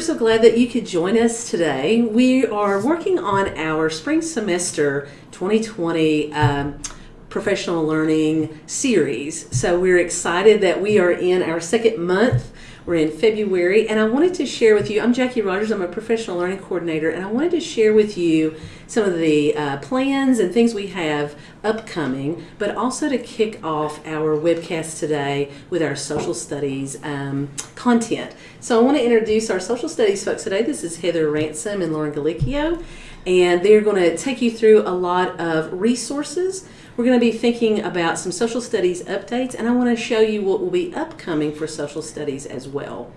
We're so glad that you could join us today. We are working on our spring semester 2020 um, professional learning series. So we're excited that we are in our second month. We're in February, and I wanted to share with you. I'm Jackie Rogers, I'm a professional learning coordinator, and I wanted to share with you some of the uh, plans and things we have upcoming, but also to kick off our webcast today with our social studies um, content. So I want to introduce our social studies folks today. This is Heather Ransom and Lauren Galicchio, and they're going to take you through a lot of resources we're going to be thinking about some social studies updates, and I want to show you what will be upcoming for social studies as well.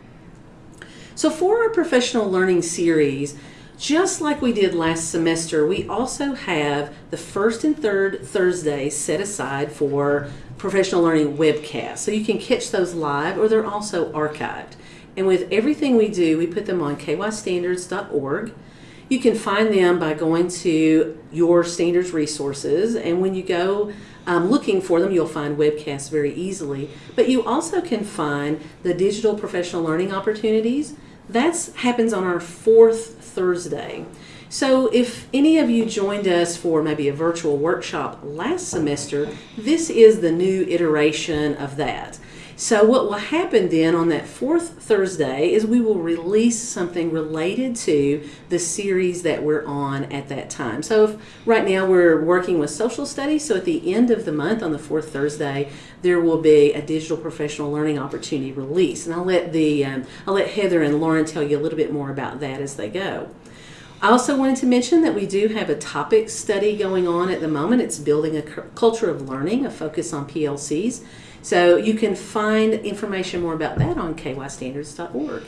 So for our professional learning series, just like we did last semester, we also have the first and third Thursdays set aside for professional learning webcasts. So you can catch those live or they're also archived. And with everything we do, we put them on kystandards.org. You can find them by going to your standards resources, and when you go um, looking for them, you'll find webcasts very easily. But you also can find the digital professional learning opportunities. That happens on our fourth Thursday. So if any of you joined us for maybe a virtual workshop last semester, this is the new iteration of that. So what will happen then on that fourth Thursday is we will release something related to the series that we're on at that time. So if, right now we're working with social studies, so at the end of the month on the fourth Thursday, there will be a digital professional learning opportunity release. And I'll let the um, I'll let Heather and Lauren tell you a little bit more about that as they go. I also wanted to mention that we do have a topic study going on at the moment. It's building a culture of learning, a focus on PLCs. So you can find information more about that on kystandards.org.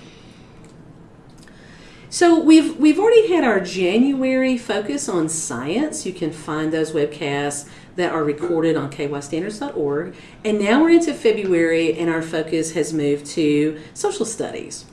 So we've we've already had our January focus on science. You can find those webcasts that are recorded on kystandards.org. And now we're into February and our focus has moved to social studies.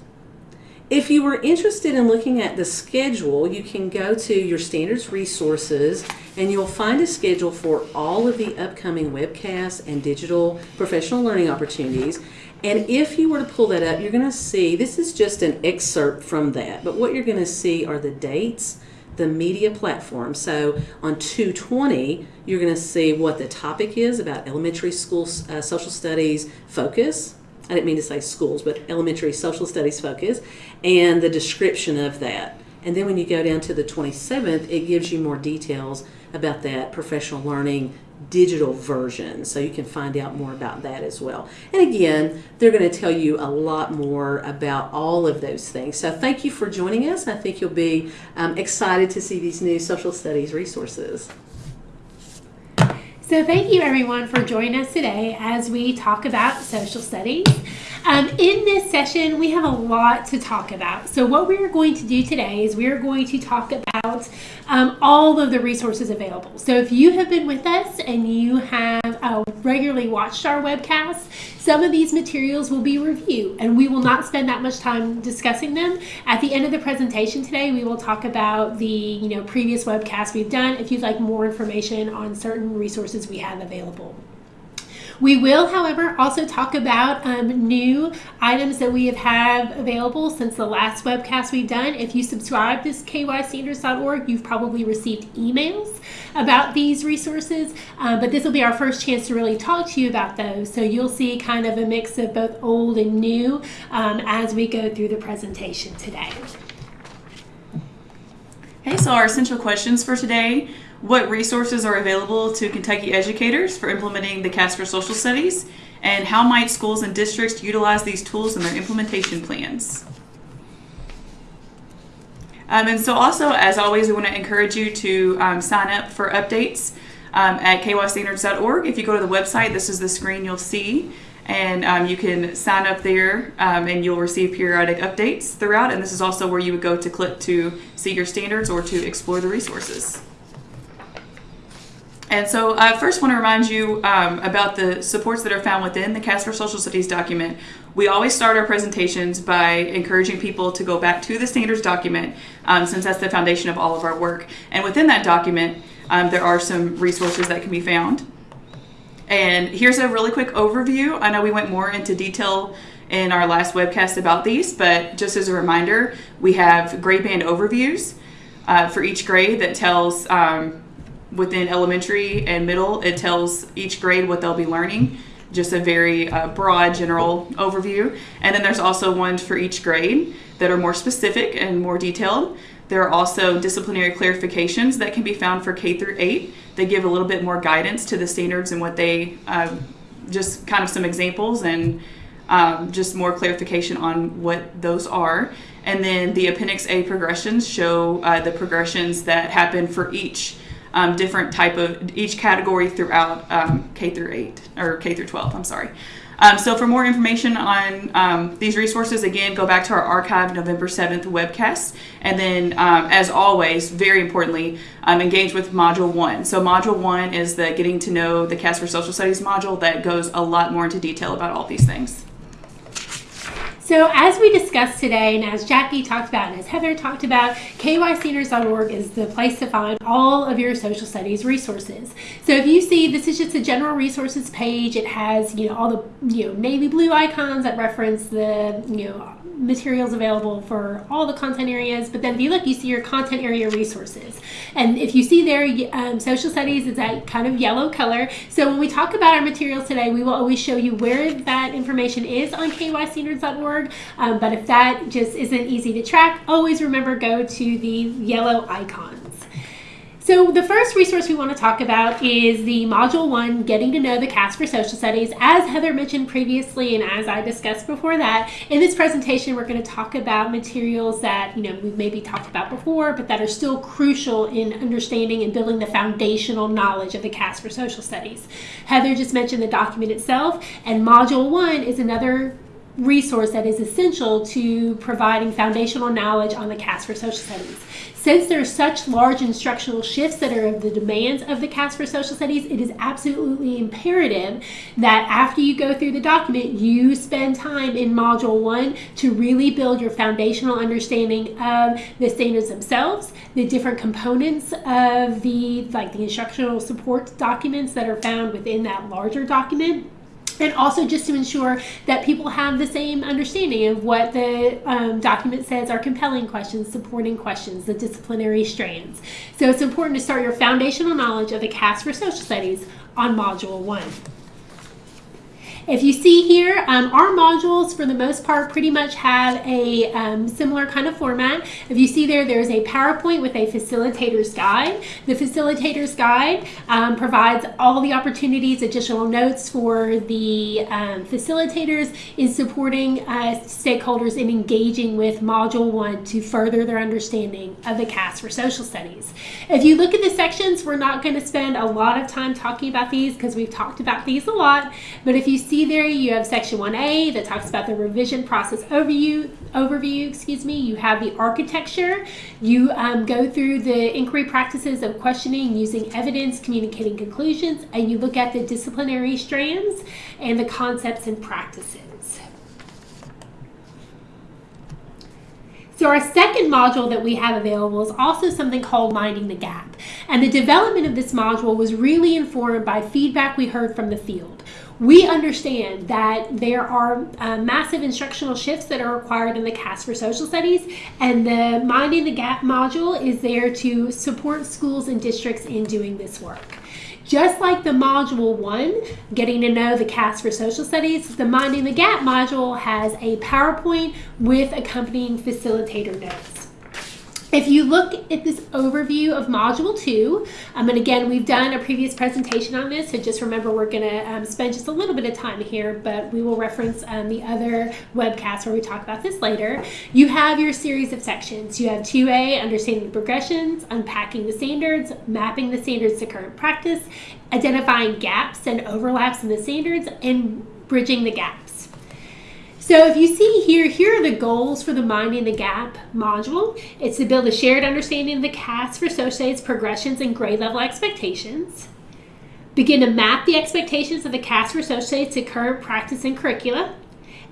If you were interested in looking at the schedule, you can go to your standards resources and you'll find a schedule for all of the upcoming webcasts and digital professional learning opportunities. And if you were to pull that up, you're going to see, this is just an excerpt from that, but what you're going to see are the dates, the media platform. So on 220, you're going to see what the topic is about elementary school uh, social studies focus. I didn't mean to say schools, but elementary social studies focus, and the description of that. And then when you go down to the 27th, it gives you more details about that professional learning digital version. So you can find out more about that as well. And again they're going to tell you a lot more about all of those things. So thank you for joining us. I think you'll be um, excited to see these new social studies resources so thank you everyone for joining us today as we talk about social studies um, in this session, we have a lot to talk about. So what we're going to do today is we're going to talk about um, all of the resources available. So if you have been with us and you have uh, regularly watched our webcasts, some of these materials will be reviewed and we will not spend that much time discussing them. At the end of the presentation today, we will talk about the you know previous webcasts we've done if you'd like more information on certain resources we have available. We will, however, also talk about um, new items that we have had available since the last webcast we've done. If you subscribe to kystandards.org, you've probably received emails about these resources, uh, but this will be our first chance to really talk to you about those. So you'll see kind of a mix of both old and new um, as we go through the presentation today. Okay, so our essential questions for today what resources are available to Kentucky educators for implementing the KAS for Social Studies, and how might schools and districts utilize these tools in their implementation plans. Um, and so also, as always, we want to encourage you to um, sign up for updates um, at kystandards.org. If you go to the website, this is the screen you'll see, and um, you can sign up there um, and you'll receive periodic updates throughout. And this is also where you would go to click to see your standards or to explore the resources. And so I first want to remind you um, about the supports that are found within the KAS for Social Studies document. We always start our presentations by encouraging people to go back to the standards document um, since that's the foundation of all of our work. And within that document, um, there are some resources that can be found. And here's a really quick overview. I know we went more into detail in our last webcast about these, but just as a reminder, we have grade band overviews uh, for each grade that tells um, within elementary and middle, it tells each grade what they'll be learning. Just a very uh, broad general overview. And then there's also ones for each grade that are more specific and more detailed. There are also disciplinary clarifications that can be found for K through 8. They give a little bit more guidance to the standards and what they, uh, just kind of some examples and um, just more clarification on what those are. And then the Appendix A progressions show uh, the progressions that happen for each um, different type of each category throughout um, K through 8 or K through 12. I'm sorry. Um, so for more information on um, these resources, again, go back to our archive November 7th webcast. And then, um, as always, very importantly, um, engage with Module 1. So Module 1 is the Getting to Know the KAS for Social Studies module that goes a lot more into detail about all these things. So, as we discussed today, and as Jackie talked about, and as Heather talked about, kystandards.org is the place to find all of your social studies resources. So, if you see this is just a general resources page, it has you know all the you know navy blue icons that reference the you know materials available for all the content areas. But then if you look, you see your content area resources. And if you see there, um, social studies is that kind of yellow color. So when we talk about our materials today, we will always show you where that information is on kystandards.org. Um, but if that just isn't easy to track, always remember go to the yellow icons. So the first resource we want to talk about is the Module 1, Getting to Know the KAS for Social Studies. As Heather mentioned previously and as I discussed before that, in this presentation we're going to talk about materials that, you know, we've maybe talked about before, but that are still crucial in understanding and building the foundational knowledge of the KAS for Social Studies. Heather just mentioned the document itself, and Module 1 is another resource that is essential to providing foundational knowledge on the KAS for Social Studies. Since there are such large instructional shifts that are of the demands of the KAS for Social Studies, it is absolutely imperative that after you go through the document, you spend time in Module 1 to really build your foundational understanding of the standards themselves, the different components of the, like the instructional support documents that are found within that larger document and also just to ensure that people have the same understanding of what the um, document says are compelling questions, supporting questions, the disciplinary strands. So it's important to start your foundational knowledge of the KAS for Social Studies on Module 1. If you see here, um, our modules for the most part pretty much have a um, similar kind of format. If you see there, there's a PowerPoint with a facilitator's guide. The facilitator's guide um, provides all the opportunities, additional notes for the um, facilitators in supporting uh, stakeholders in engaging with Module 1 to further their understanding of the KAS for social studies. If you look at the sections, we're not going to spend a lot of time talking about these because we've talked about these a lot, but if you see there, you have section 1A that talks about the revision process overview. Overview, excuse me. You have the architecture. You um, go through the inquiry practices of questioning, using evidence, communicating conclusions, and you look at the disciplinary strands and the concepts and practices. So our second module that we have available is also something called Minding the Gap. And the development of this module was really informed by feedback we heard from the field. We understand that there are uh, massive instructional shifts that are required in the KAS for Social Studies, and the Minding the Gap module is there to support schools and districts in doing this work. Just like the module one, getting to know the KAS for social studies, the Minding the Gap module has a PowerPoint with accompanying facilitator notes. If you look at this overview of Module 2, um, and again, we've done a previous presentation on this, so just remember we're going to um, spend just a little bit of time here, but we will reference um, the other webcasts where we talk about this later. You have your series of sections. You have 2A, understanding progressions, unpacking the standards, mapping the standards to current practice, identifying gaps and overlaps in the standards, and bridging the gaps. So if you see here, here are the goals for the Minding the Gap module. It's to build a shared understanding of the KAS for associates progressions and grade level expectations. Begin to map the expectations of the KAS for associates to current practice and curricula.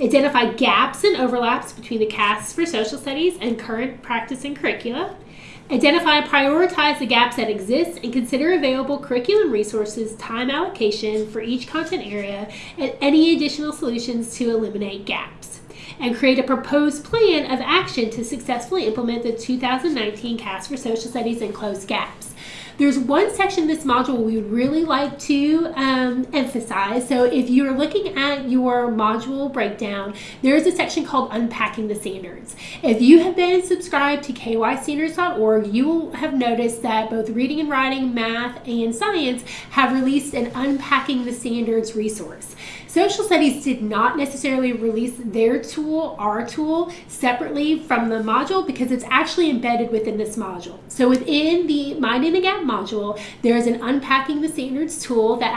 Identify gaps and overlaps between the KAS for social studies and current practice and curricula. Identify and prioritize the gaps that exist and consider available curriculum resources, time allocation for each content area, and any additional solutions to eliminate gaps. and create a proposed plan of action to successfully implement the 2019 KAS for Social Studies and close gaps. There's one section in this module we would really like to um, emphasize. So if you're looking at your module breakdown, there's a section called Unpacking the Standards. If you have been subscribed to kystandards.org, you will have noticed that both reading and writing, math, and science have released an Unpacking the Standards resource. Social Studies did not necessarily release their tool, our tool, separately from the module because it's actually embedded within this module. So within the Minding the Gap module, there is an Unpacking the Standards tool that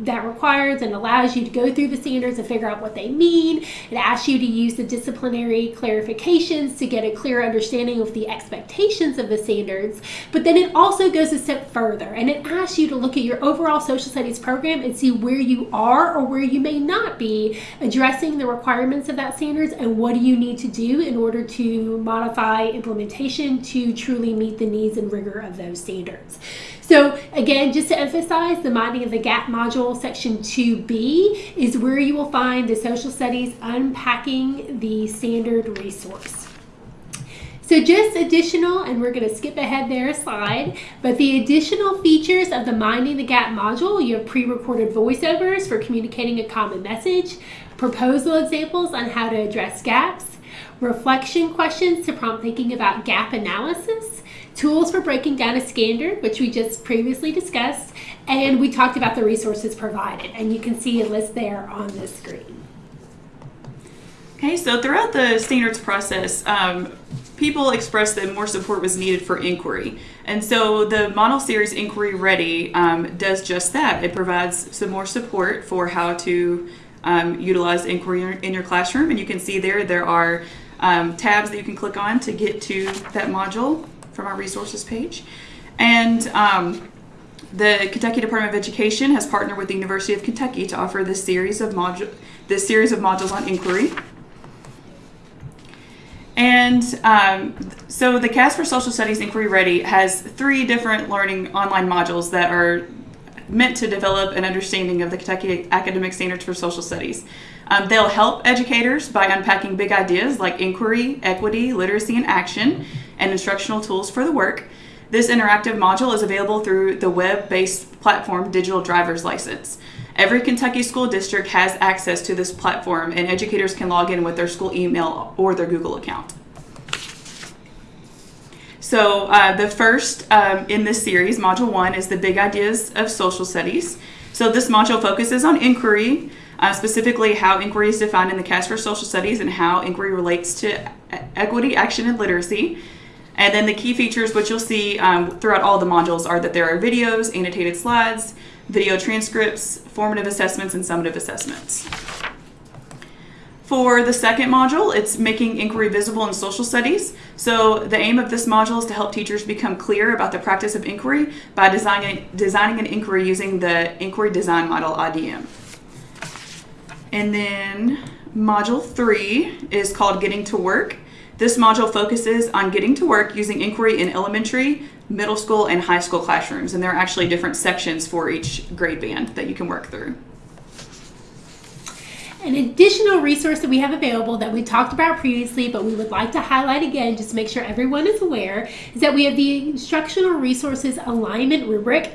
that requires and allows you to go through the standards and figure out what they mean. It asks you to use the disciplinary clarifications to get a clear understanding of the expectations of the standards. But then it also goes a step further and it asks you to look at your overall social studies program and see where you are or where you may not be addressing the requirements of that standards and what do you need to do in order to modify implementation to truly meet the needs and rigor of those standards. So again, just to emphasize, the Minding of the Gap module, section 2B, is where you will find the social studies unpacking the standard resource. So just additional, and we're going to skip ahead there a slide, but the additional features of the Minding the Gap module, you have pre-recorded voiceovers for communicating a common message, proposal examples on how to address gaps, reflection questions to prompt thinking about gap analysis, tools for breaking down a standard, which we just previously discussed, and we talked about the resources provided, and you can see a list there on the screen. Okay, so throughout the standards process, um, people expressed that more support was needed for inquiry. And so the model series Inquiry Ready um, does just that. It provides some more support for how to um, utilize inquiry in your classroom. And you can see there, there are um, tabs that you can click on to get to that module from our resources page. And um, the Kentucky Department of Education has partnered with the University of Kentucky to offer this series of module this series of modules on inquiry. And um, so the KAS for Social Studies Inquiry Ready has three different learning online modules that are meant to develop an understanding of the Kentucky academic standards for social studies. Um, they'll help educators by unpacking big ideas like inquiry, equity, literacy, and action, and instructional tools for the work. This interactive module is available through the web-based platform Digital Driver's License. Every Kentucky school district has access to this platform and educators can log in with their school email or their Google account. So uh, the first um, in this series, Module 1, is the Big Ideas of Social Studies. So this module focuses on inquiry, uh, specifically how inquiry is defined in the KAS for Social Studies and how inquiry relates to equity, action, and literacy. And then the key features, which you'll see um, throughout all the modules, are that there are videos, annotated slides, video transcripts, formative assessments, and summative assessments. For the second module, it's making inquiry visible in social studies. So the aim of this module is to help teachers become clear about the practice of inquiry by designing, designing an inquiry using the inquiry design model IDM. And then module three is called Getting to Work. This module focuses on getting to work using inquiry in elementary, middle school, and high school classrooms. And there are actually different sections for each grade band that you can work through. An additional resource that we have available that we talked about previously, but we would like to highlight again just to make sure everyone is aware, is that we have the Instructional Resources Alignment Rubric.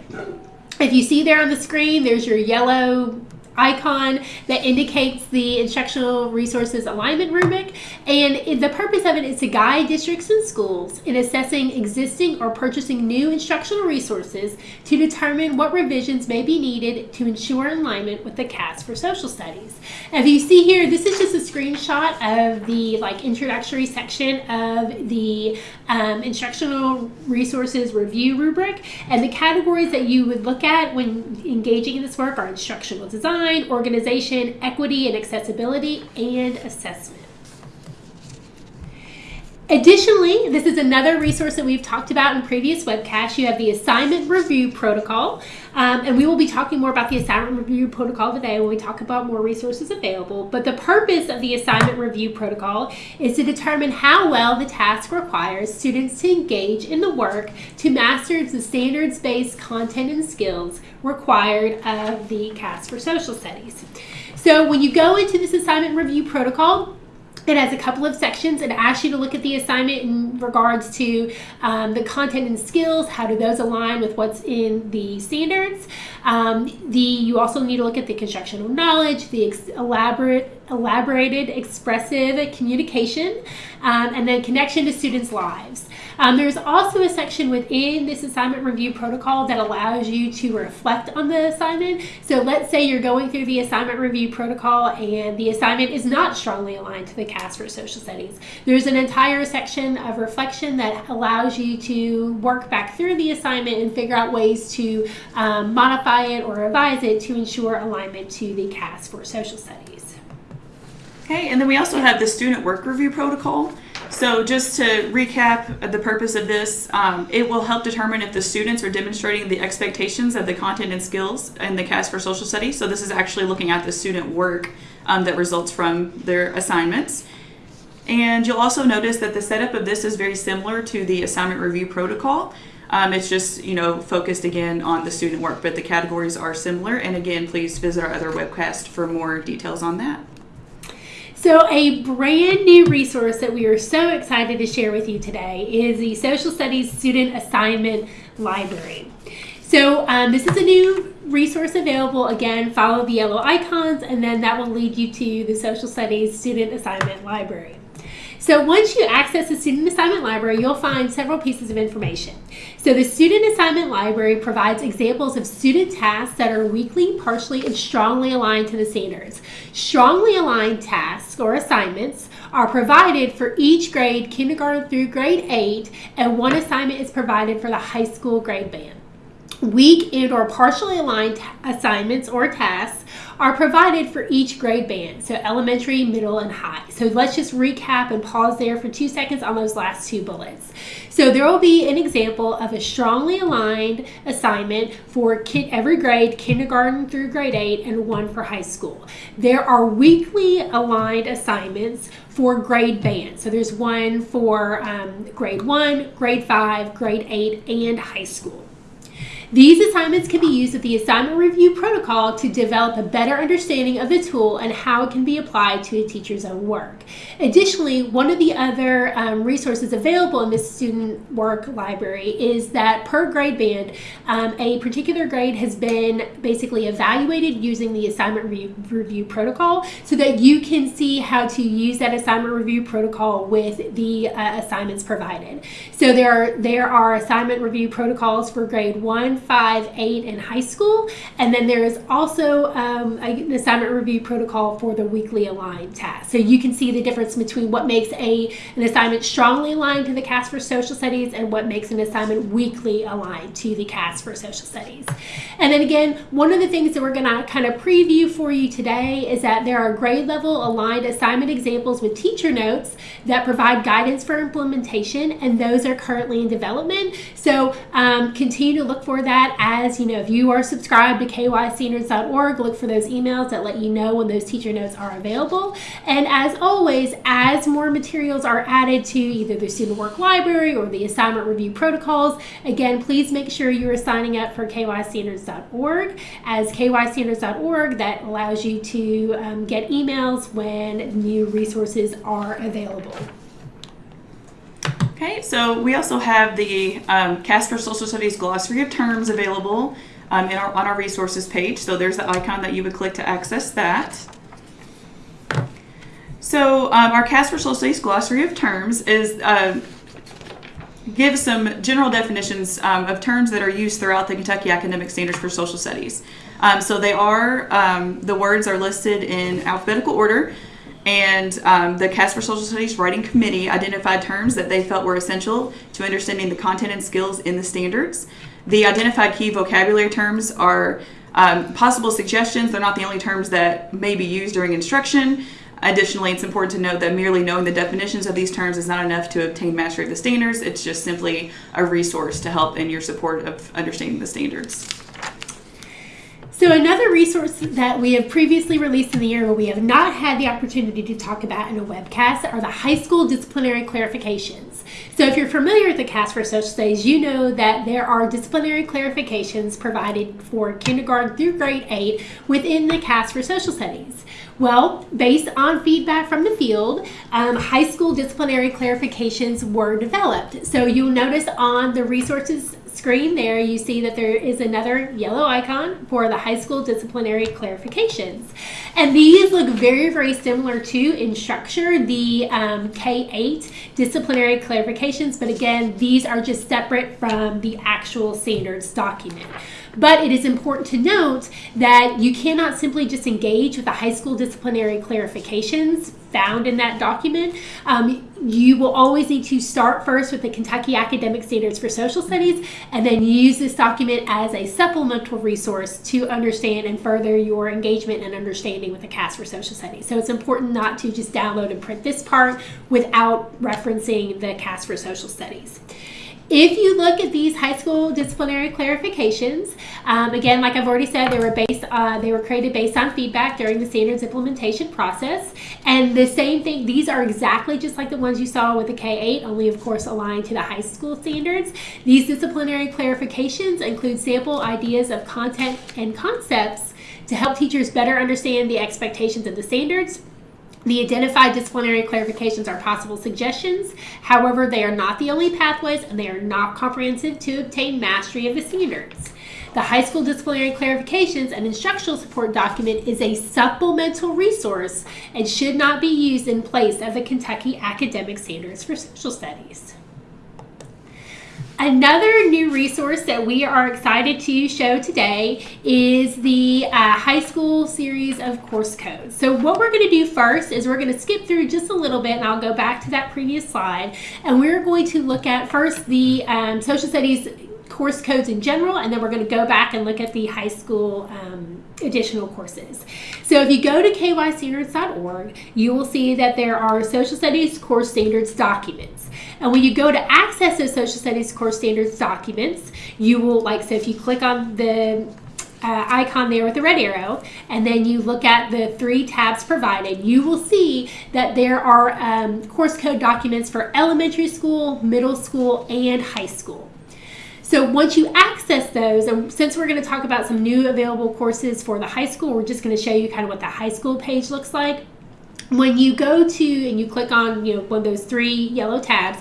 If you see there on the screen, there's your yellow icon that indicates the instructional resources alignment rubric. And the purpose of it is to guide districts and schools in assessing existing or purchasing new instructional resources to determine what revisions may be needed to ensure alignment with the KAS for social studies. If you see here, this is just a screenshot of the like introductory section of the um, instructional resources review rubric. And the categories that you would look at when engaging in this work are instructional design, design, organization, equity and accessibility, and assessment. Additionally, this is another resource that we've talked about in previous webcasts. You have the assignment review protocol, um, and we will be talking more about the assignment review protocol today when we talk about more resources available. But the purpose of the assignment review protocol is to determine how well the task requires students to engage in the work to master the standards-based content and skills required of the KAS for Social Studies. So when you go into this assignment review protocol, It has a couple of sections. It asks you to look at the assignment in regards to um, the content and skills. How do those align with what's in the standards? Um, the you also need to look at the constructional knowledge, the elaborate, elaborated, expressive communication, um, and then connection to students' lives. Um, there's also a section within this assignment review protocol that allows you to reflect on the assignment. So let's say you're going through the assignment review protocol and the assignment is not strongly aligned to the KAS for social studies. There's an entire section of reflection that allows you to work back through the assignment and figure out ways to um, modify it or revise it to ensure alignment to the KAS for social studies. Okay, and then we also have the student work review protocol. So just to recap the purpose of this, um, it will help determine if the students are demonstrating the expectations of the content and skills in the KAS for Social Studies. So this is actually looking at the student work um, that results from their assignments. And you'll also notice that the setup of this is very similar to the assignment review protocol. Um, it's just, you know, focused again on the student work, but the categories are similar. And again, please visit our other webcast for more details on that. So, a brand new resource that we are so excited to share with you today is the Social Studies Student Assignment Library. So, um, this is a new resource available. Again, follow the yellow icons, and then that will lead you to the Social Studies Student Assignment Library. So once you access the Student Assignment Library, you'll find several pieces of information. So the Student Assignment Library provides examples of student tasks that are weakly, partially, and strongly aligned to the standards. Strongly aligned tasks or assignments are provided for each grade, kindergarten through grade 8, and one assignment is provided for the high school grade band. Weak and or partially aligned assignments or tasks are provided for each grade band, so elementary, middle, and high. So let's just recap and pause there for two seconds on those last two bullets. So there will be an example of a strongly aligned assignment for every grade, kindergarten through grade 8, and one for high school. There are weakly aligned assignments for grade band. So there's one for um, grade 1, grade 5, grade 8, and high school. These assignments can be used with the assignment review protocol to develop a better understanding of the tool and how it can be applied to a teacher's own work. Additionally, one of the other um, resources available in this student work library is that per grade band, um, a particular grade has been basically evaluated using the assignment review, review protocol so that you can see how to use that assignment review protocol with the uh, assignments provided. So there are, there are assignment review protocols for grade 1, five, eight, and high school. And then there is also um, an assignment review protocol for the weakly aligned task. So you can see the difference between what makes a an assignment strongly aligned to the KAS for social studies and what makes an assignment weakly aligned to the KAS for social studies. And then again, one of the things that we're going to kind of preview for you today is that there are grade level aligned assignment examples with teacher notes that provide guidance for implementation, and those are currently in development. So um, continue to look for that as you know, if you are subscribed to kystandards.org, look for those emails that let you know when those teacher notes are available. And as always, as more materials are added to either the student work library or the assignment review protocols, again, please make sure you are signing up for kystandards.org. As kystandards.org, that allows you to um, get emails when new resources are available. Okay, so we also have the um, KAS for Social Studies glossary of terms available um, our, on our resources page. So there's the icon that you would click to access that. So um, our KAS for Social Studies glossary of terms is uh, gives some general definitions um, of terms that are used throughout the Kentucky Academic Standards for Social Studies. Um, so they are um, the words are listed in alphabetical order. And um, the KAS for Social Studies Writing Committee identified terms that they felt were essential to understanding the content and skills in the standards. The identified key vocabulary terms are um, possible suggestions. They're not the only terms that may be used during instruction. Additionally, it's important to note that merely knowing the definitions of these terms is not enough to obtain mastery of the standards. It's just simply a resource to help in your support of understanding the standards. So, another resource that we have previously released in the year where we have not had the opportunity to talk about in a webcast are the high school disciplinary clarifications. So, if you're familiar with the KAS for Social Studies, you know that there are disciplinary clarifications provided for kindergarten through grade 8 within the KAS for Social Studies. Well, based on feedback from the field, um, high school disciplinary clarifications were developed. So, you'll notice on the resources screen there, you see that there is another yellow icon for the high school disciplinary clarifications. And these look very, very similar to in structure the um, K-8 disciplinary clarifications, but again, these are just separate from the actual standards document. But it is important to note that you cannot simply just engage with the high school disciplinary clarifications found in that document. Um, you will always need to start first with the Kentucky Academic Standards for Social Studies and then use this document as a supplemental resource to understand and further your engagement and understanding with the KAS for Social Studies. So it's important not to just download and print this part without referencing the KAS for Social Studies. If you look at these high school disciplinary clarifications, um, again, like I've already said, they were based uh, they were created based on feedback during the standards implementation process, and the same thing. These are exactly just like the ones you saw with the K8, only of course aligned to the high school standards. These disciplinary clarifications include sample ideas of content and concepts to help teachers better understand the expectations of the standards the identified disciplinary clarifications are possible suggestions. However, they are not the only pathways and they are not comprehensive to obtain mastery of the standards. The high school disciplinary clarifications and instructional support document is a supplemental resource and should not be used in place of the Kentucky Academic Standards for Social Studies. Another new resource that we are excited to show today is the uh, high school series of course codes. So what we're going to do first is we're going to skip through just a little bit and I'll go back to that previous slide and we're going to look at first the um, social studies course codes in general and then we're going to go back and look at the high school um, additional courses. So if you go to kystandards.org, you will see that there are social studies course standards documents. And when you go to access those social studies course standards documents, you will like, so if you click on the uh, icon there with the red arrow, and then you look at the three tabs provided, you will see that there are um, course code documents for elementary school, middle school, and high school. So once you access those, and since we're going to talk about some new available courses for the high school, we're just going to show you kind of what the high school page looks like. When you go to and you click on you know one of those three yellow tabs,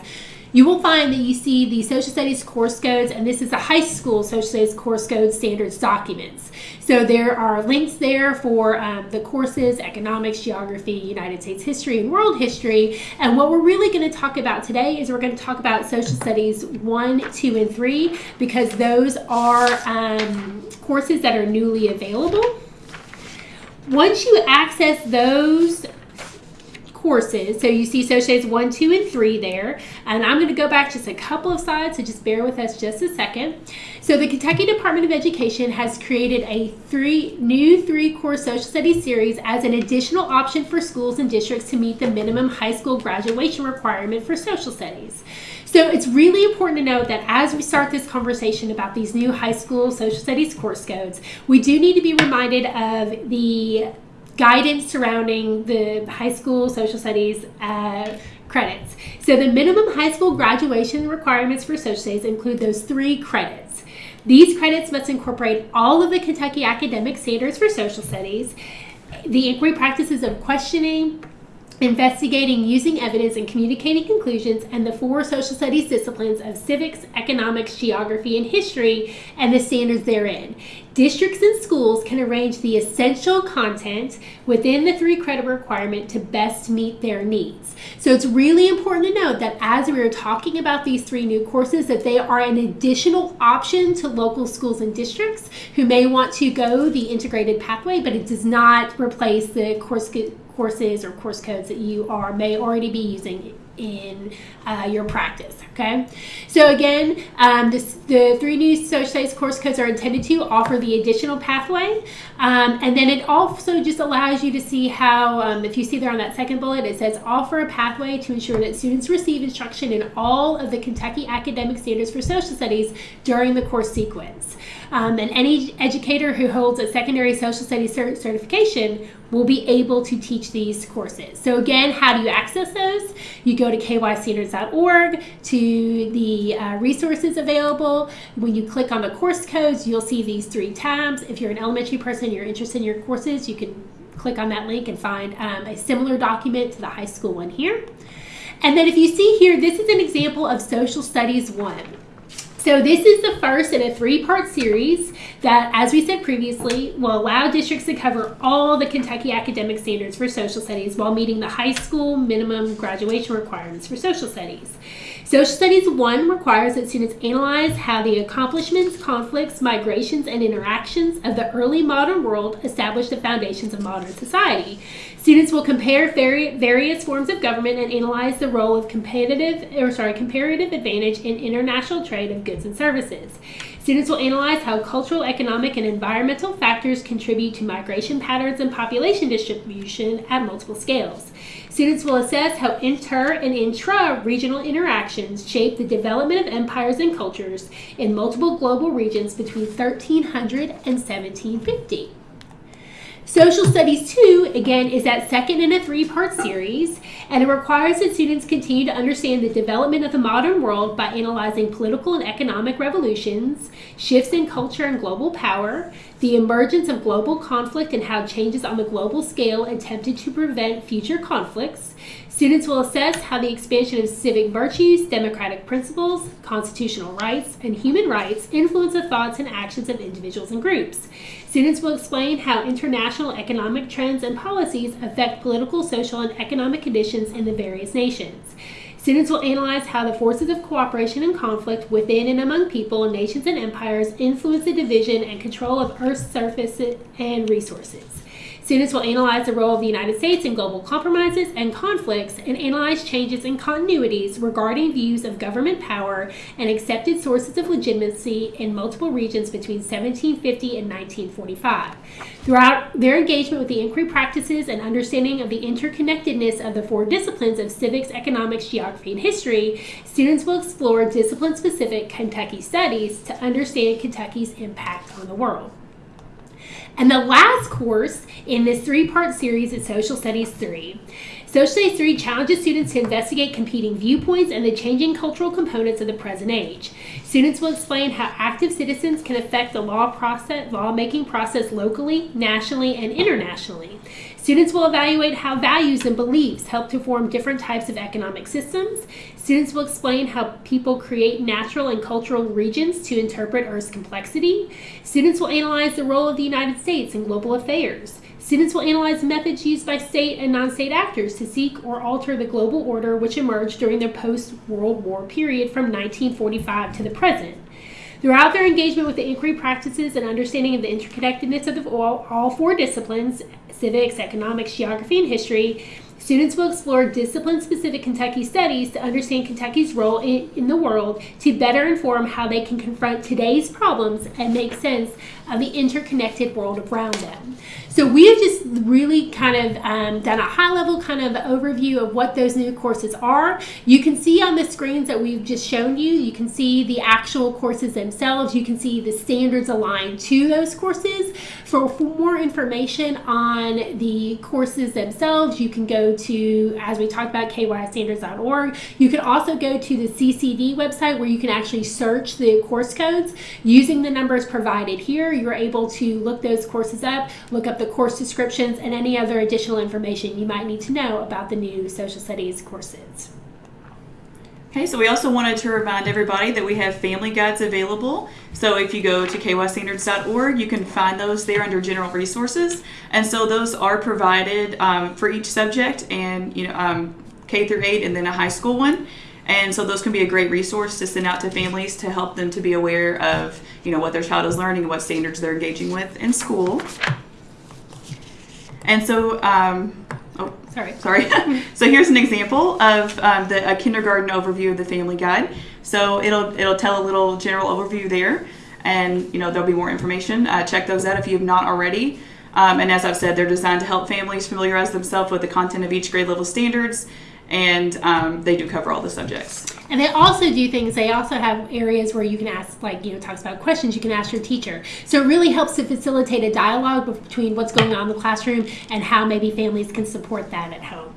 you will find that you see the social studies course codes, and this is a high school social studies course code standards documents. So there are links there for um, the courses, economics, geography, United States history, and world history. And what we're really going to talk about today is we're going to talk about social studies one, two, and three, because those are um, courses that are newly available. Once you access those courses. So you see Socios 1, 2, and 3 there. And I'm going to go back just a couple of slides, so just bear with us just a second. So the Kentucky Department of Education has created a three new three-course social studies series as an additional option for schools and districts to meet the minimum high school graduation requirement for social studies. So it's really important to note that as we start this conversation about these new high school social studies course codes, we do need to be reminded of the guidance surrounding the high school social studies uh, credits. So the minimum high school graduation requirements for social studies include those three credits. These credits must incorporate all of the Kentucky academic standards for social studies, the inquiry practices of questioning, investigating, using evidence, and communicating conclusions, and the four social studies disciplines of civics, economics, geography, and history, and the standards therein. Districts and schools can arrange the essential content within the three credit requirement to best meet their needs. So it's really important to note that as we are talking about these three new courses, that they are an additional option to local schools and districts who may want to go the integrated pathway, but it does not replace the course courses or course codes that you are may already be using in uh, your practice. Okay, so again, um, this, the three new social studies course codes are intended to offer the additional pathway, um, and then it also just allows you to see how, um, if you see there on that second bullet, it says offer a pathway to ensure that students receive instruction in all of the Kentucky academic standards for social studies during the course sequence. Um, and any educator who holds a secondary social studies cert- certification will be able to teach these courses. So again, how do you access those? You go to kystandards.org to the uh, resources available. When you click on the course codes, you'll see these three tabs. If you're an elementary person, you're interested in your courses, you can click on that link and find um, a similar document to the high school one here. And then if you see here, this is an example of Social Studies 1. So this is the first in a three-part series that, as we said previously, will allow districts to cover all the Kentucky academic standards for social studies while meeting the high school minimum graduation requirements for social studies. Social Studies 1 requires that students analyze how the accomplishments, conflicts, migrations, and interactions of the early modern world established the foundations of modern society. Students will compare various forms of government and analyze the role of competitive or sorry, comparative advantage in international trade of goods and services. Students will analyze how cultural, economic, and environmental factors contribute to migration patterns and population distribution at multiple scales. Students will assess how inter and intra regional interactions shape the development of empires and cultures in multiple global regions between 1300 and 1750. Social Studies 2, again, is that second in a three part series, and it requires that students continue to understand the development of the modern world by analyzing political and economic revolutions, shifts in culture and global power, the emergence of global conflict and how changes on the global scale attempted to prevent future conflicts. Students will assess how the expansion of civic virtues, democratic principles, constitutional rights, and human rights influence the thoughts and actions of individuals and groups. Students will explain how international economic trends and policies affect political, social, and economic conditions in the various nations. Students will analyze how the forces of cooperation and conflict within and among people, nations, and empires influence the division and control of Earth's surface and resources. Students will analyze the role of the United States in global compromises and conflicts and analyze changes and continuities regarding views of government power and accepted sources of legitimacy in multiple regions between 1750 and 1945. Throughout their engagement with the inquiry practices and understanding of the interconnectedness of the four disciplines of civics, economics, geography, and history, students will explore discipline specific Kentucky studies to understand Kentucky's impact on the world. And the last course in this three part series is Social Studies 3. Social Studies 3 challenges students to investigate competing viewpoints and the changing cultural components of the present age. Students will explain how active citizens can affect the law process, lawmaking process locally, nationally, and internationally. Students will evaluate how values and beliefs help to form different types of economic systems. Students will explain how people create natural and cultural regions to interpret Earth's complexity. Students will analyze the role of the United States in global affairs. Students will analyze methods used by state and non state actors to seek or alter the global order which emerged during the post World War period from 1945 to the present. Throughout their engagement with the inquiry practices and understanding of the interconnectedness of the, all, all four disciplines civics, economics, geography, and history students will explore discipline specific Kentucky studies to understand Kentucky's role in, in, the world to better inform how they can confront today's problems and make sense of the interconnected world around them. So we have just really kind of um, done a high level kind of overview of what those new courses are. You can see on the screens that we've just shown you, you can see the actual courses themselves. You can see the standards aligned to those courses. For, for more information on the courses themselves, you can go to, as we talked about, kystandards.org. You can also go to the CCD website where you can actually search the course codes. Using the numbers provided here, you're able to look those courses up, look up the course descriptions, and any other additional information you might need to know about the new social studies courses. Okay, so we also wanted to remind everybody that we have family guides available. So if you go to kystandards.org, you can find those there under general resources. And so those are provided um, for each subject and, you know, um, K through 8 and then a high school one. And so those can be a great resource to send out to families to help them to be aware of, you know, what their child is learning and what standards they're engaging with in school. And so, um, Sorry. Sorry. so here's an example of um, the a kindergarten overview of the Family Guide. So it'll it'll tell a little general overview there, and you know there'll be more information. Uh, check those out if you have not already. Um, and as I've said, they're designed to help families familiarize themselves with the content of each grade level standards, and um, they do cover all the subjects. And they also do things, they also have areas where you can ask, like, you know, talks about questions you can ask your teacher. So it really helps to facilitate a dialogue between what's going on in the classroom and how maybe families can support that at home.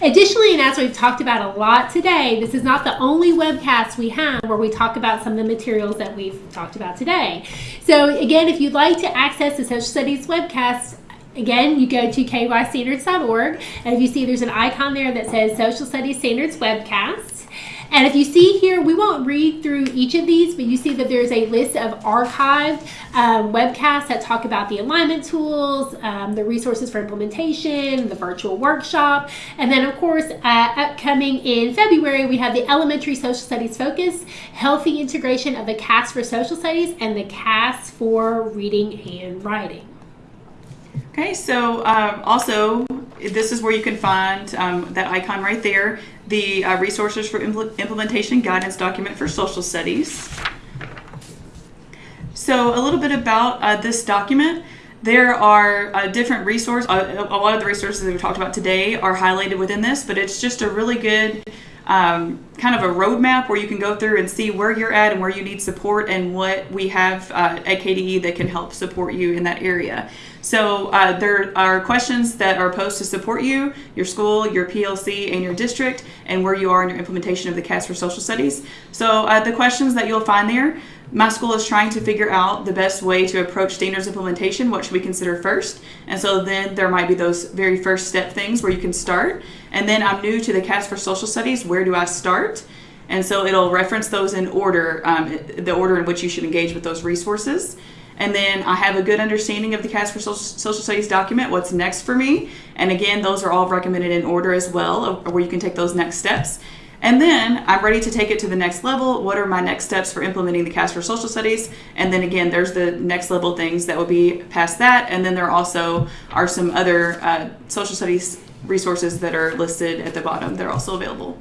Additionally, and as we've talked about a lot today, this is not the only webcast we have where we talk about some of the materials that we've talked about today. So again, if you'd like to access the social studies webcast, Again, you go to kystandards.org, and if you see there's an icon there that says Social Studies Standards Webcast. And if you see here, we won't read through each of these, but you see that there's a list of archived um, webcasts that talk about the alignment tools, um, the resources for implementation, the virtual workshop, and then of course, uh, upcoming in February, we have the Elementary Social Studies Focus, Healthy Integration of the KAS for Social Studies, and the KAS for Reading and Writing. Okay, so um, also this is where you can find um, that icon right there, the uh, resources for impl implementation guidance document for social studies. So a little bit about uh, this document. There are uh, different resources. Uh, a lot of the resources that we talked about today are highlighted within this, but it's just a really good um, kind of a roadmap where you can go through and see where you're at and where you need support and what we have uh, at KDE that can help support you in that area. So uh, there are questions that are posed to support you, your school, your PLC, and your district, and where you are in your implementation of the KAS for Social Studies. So uh, the questions that you'll find there, my school is trying to figure out the best way to approach standards implementation. What should we consider first? And so then there might be those very first step things where you can start. And then I'm new to the KAS for Social Studies. Where do I start? And so it'll reference those in order, um, the order in which you should engage with those resources. And then I have a good understanding of the KAS for Social, Social Studies document, what's next for me. And again, those are all recommended in order as well, where you can take those next steps. And then I'm ready to take it to the next level. What are my next steps for implementing the KAS for Social Studies? And then again, there's the next level things that will be past that. And then there also are some other uh, social studies resources that are listed at the bottom. They're also available.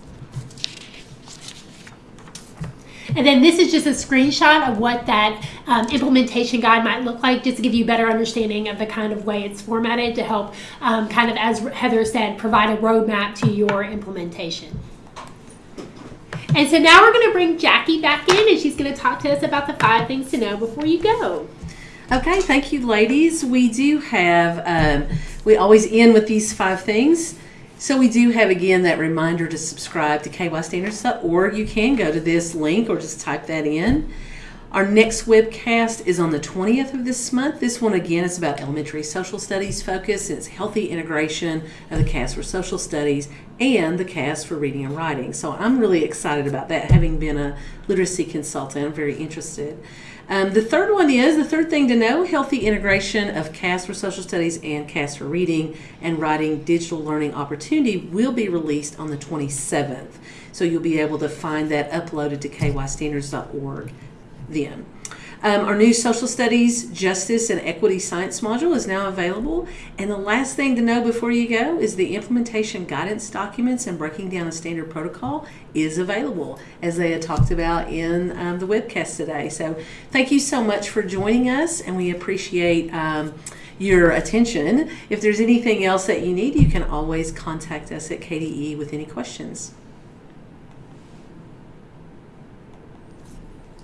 And then this is just a screenshot of what that um, implementation guide might look like, just to give you a better understanding of the kind of way it's formatted to help um, kind of, as Heather said, provide a roadmap to your implementation. And so now we're going to bring Jackie back in and she's going to talk to us about the five things to know before you go. Okay, thank you, ladies. We do have, um, we always end with these five things. So we do have again that reminder to subscribe to kystandards.org. You can go to this link or just type that in. Our next webcast is on the 20th of this month. This one again is about elementary social studies focus. It's healthy integration of the KAS for social studies and the KAS for reading and writing. So I'm really excited about that. Having been a literacy consultant, I'm very interested. Um, the third one is the third thing to know healthy integration of KAS for social studies and KAS for reading and writing digital learning opportunity will be released on the 27th. So you'll be able to find that uploaded to kystandards.org then. Um, our new social studies, justice, and equity science module is now available. And the last thing to know before you go is the implementation guidance documents and breaking down a standard protocol is available, as they had talked about in um, the webcast today. So thank you so much for joining us, and we appreciate. Um, your attention. If there's anything else that you need, you can always contact us at KDE with any questions.